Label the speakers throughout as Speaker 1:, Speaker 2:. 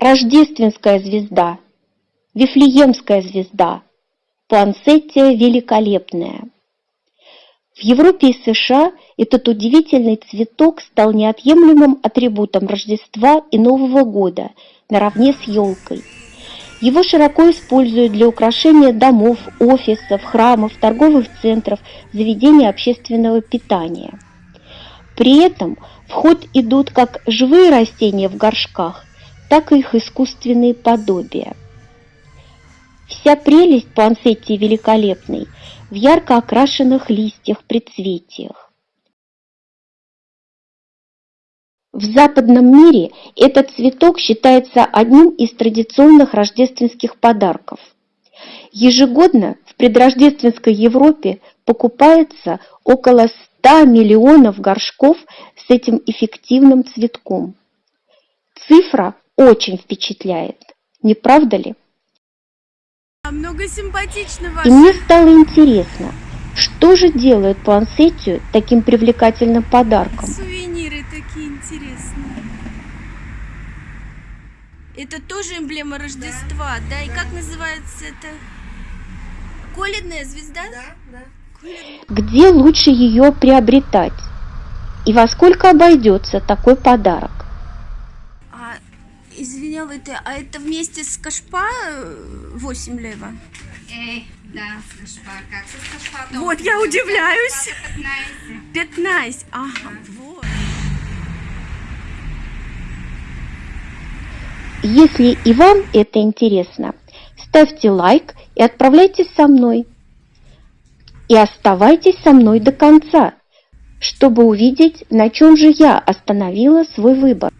Speaker 1: рождественская звезда, Вифлеемская звезда, Пуансеттия великолепная. В Европе и США этот удивительный цветок стал неотъемлемым атрибутом Рождества и Нового года наравне с елкой. Его широко используют для украшения домов, офисов, храмов, торговых центров, заведений общественного питания. При этом в ход идут как живые растения в горшках, так и их искусственные подобия. Вся прелесть пуансетти великолепной в ярко окрашенных листьях предцветиях. В западном мире этот цветок считается одним из традиционных рождественских подарков. Ежегодно в предрождественской Европе покупается около 100 миллионов горшков с этим эффективным цветком. Цифра очень впечатляет, не правда ли?
Speaker 2: Много симпатичного.
Speaker 1: И мне стало интересно, что же делает пуансеттию таким привлекательным подарком?
Speaker 2: Сувениры такие интересные. Это тоже эмблема Рождества, да? да? И как называется это? Коледная звезда?
Speaker 3: Да, да.
Speaker 1: Где лучше ее приобретать? И во сколько обойдется такой подарок?
Speaker 2: Извинял, это, а это вместе с кашпа 8 лева?
Speaker 3: Эй, да, с кашпа. Как с кашпа?
Speaker 2: Вот, я удивляюсь. 15. 15, ага, вот.
Speaker 1: Если и вам это интересно, ставьте лайк и отправляйтесь со мной и оставайтесь со мной до конца, чтобы увидеть, на чем же я остановила свой выбор.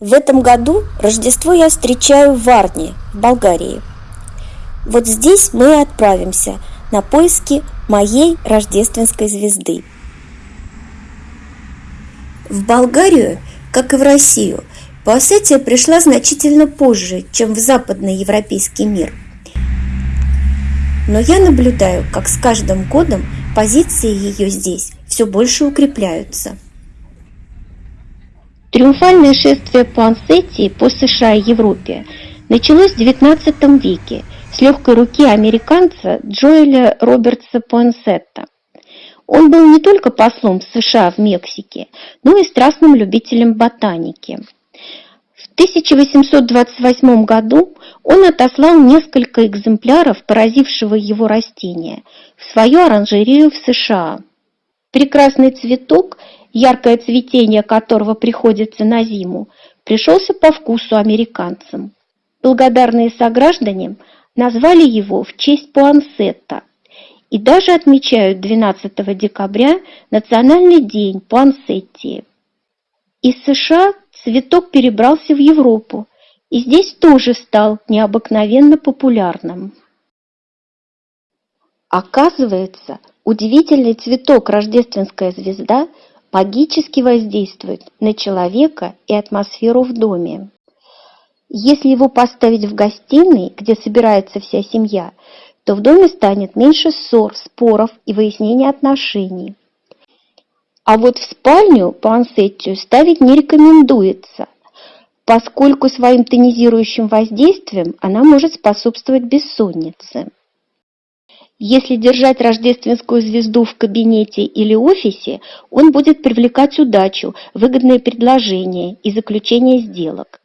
Speaker 1: В этом году Рождество я встречаю в Варне, в Болгарии. Вот здесь мы и отправимся на поиски моей рождественской звезды. В Болгарию, как и в Россию, Паосетия пришла значительно позже, чем в западный европейский мир – но я наблюдаю, как с каждым годом позиции ее здесь все больше укрепляются. Триумфальное шествие Пуансетии по США и Европе началось в XIX веке с легкой руки американца Джоэля Робертса Пуансетта. Он был не только послом США в Мексике, но и страстным любителем ботаники – в 1828 году он отослал несколько экземпляров поразившего его растения в свою оранжерею в США. Прекрасный цветок, яркое цветение которого приходится на зиму, пришелся по вкусу американцам. Благодарные сограждане назвали его в честь Пуансетта и даже отмечают 12 декабря Национальный день Пуансеттии. Из США цветок перебрался в Европу и здесь тоже стал необыкновенно популярным. Оказывается, удивительный цветок рождественская звезда магически воздействует на человека и атмосферу в доме. Если его поставить в гостиной, где собирается вся семья, то в доме станет меньше ссор, споров и выяснения отношений. А вот в спальню пансеттию ставить не рекомендуется, поскольку своим тонизирующим воздействием она может способствовать бессоннице. Если держать рождественскую звезду в кабинете или офисе, он будет привлекать удачу, выгодные предложения и заключение сделок.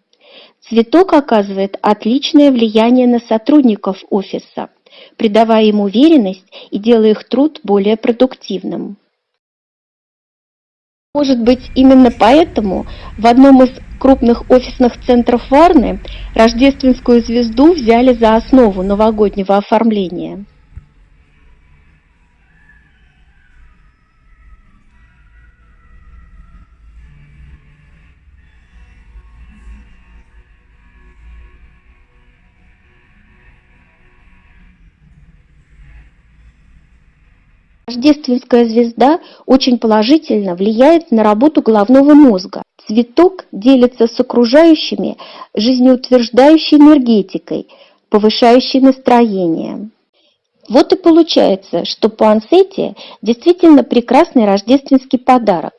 Speaker 1: Цветок оказывает отличное влияние на сотрудников офиса, придавая им уверенность и делая их труд более продуктивным. Может быть, именно поэтому в одном из крупных офисных центров Варны рождественскую звезду взяли за основу новогоднего оформления. Рождественская звезда очень положительно влияет на работу головного мозга. Цветок делится с окружающими жизнеутверждающей энергетикой, повышающей настроение. Вот и получается, что пуансетия действительно прекрасный рождественский подарок.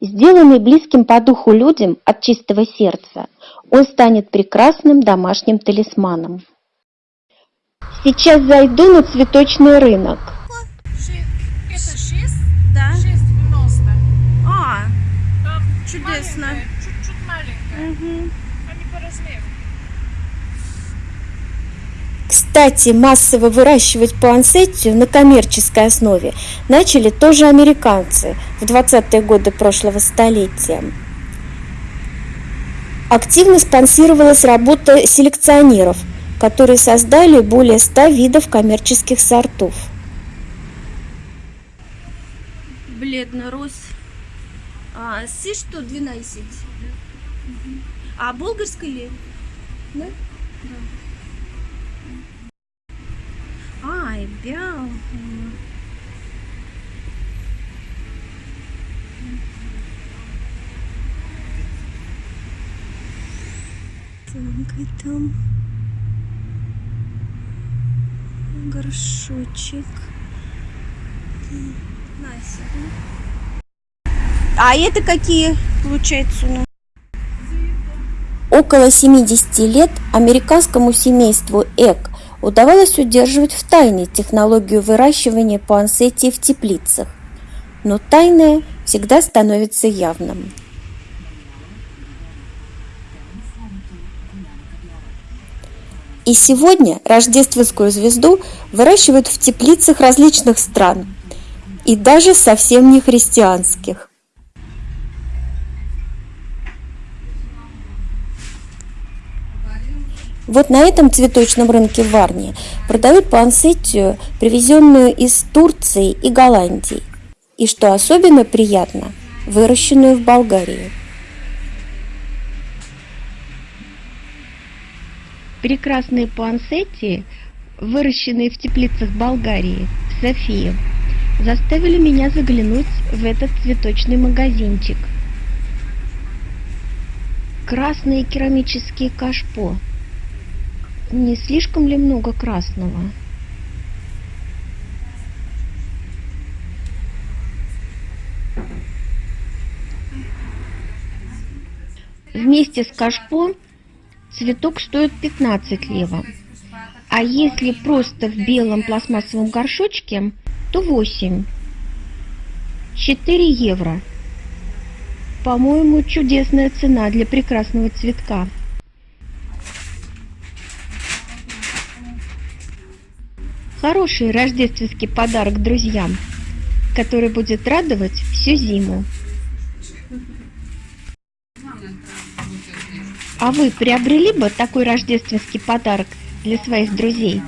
Speaker 1: сделанный близким по духу людям от чистого сердца, он станет прекрасным домашним талисманом. Сейчас зайду на цветочный рынок.
Speaker 4: Ши- Это 6,
Speaker 2: Да.
Speaker 4: 6,90.
Speaker 2: А,
Speaker 4: Там
Speaker 2: Чудесно.
Speaker 4: маленькая, Чуть-чуть
Speaker 2: мгм.
Speaker 4: Они по размеру.
Speaker 1: Кстати, массово выращивать пуансеттию на коммерческой основе начали тоже американцы в 20-е годы прошлого столетия. Активно спонсировалась работа селекционеров, которые создали более 100 видов коммерческих сортов.
Speaker 2: Бледно-рось. А, си что 12? А болгарський ли? Да? Ай, бял. И там горшочек. Настя. А это какие, получается, у нас?
Speaker 1: Около 70 лет американскому семейству Эк удавалось удерживать в тайне технологию выращивания пуансеттии в теплицах. Но тайное всегда становится явным. И сегодня рождественскую звезду выращивают в теплицах различных стран, и даже совсем не христианских. Вот на этом цветочном рынке в Варне продают пуансеттию, привезенную из Турции и Голландии. И что особенно приятно, выращенную в Болгарии. Прекрасные пуансеттии, выращенные в теплицах Болгарии, в Софии, заставили меня заглянуть в этот цветочный магазинчик. Красные керамические кашпо. Не слишком ли много красного? Вместе с кашпо цветок стоит 15 лева. А если просто в белом пластмассовом горшочке, то 8. 4 евро. По-моему, чудесная цена для прекрасного цветка. Хороший рождественский подарок друзьям, который будет радовать всю зиму. А вы приобрели бы такой рождественский подарок для своих друзей?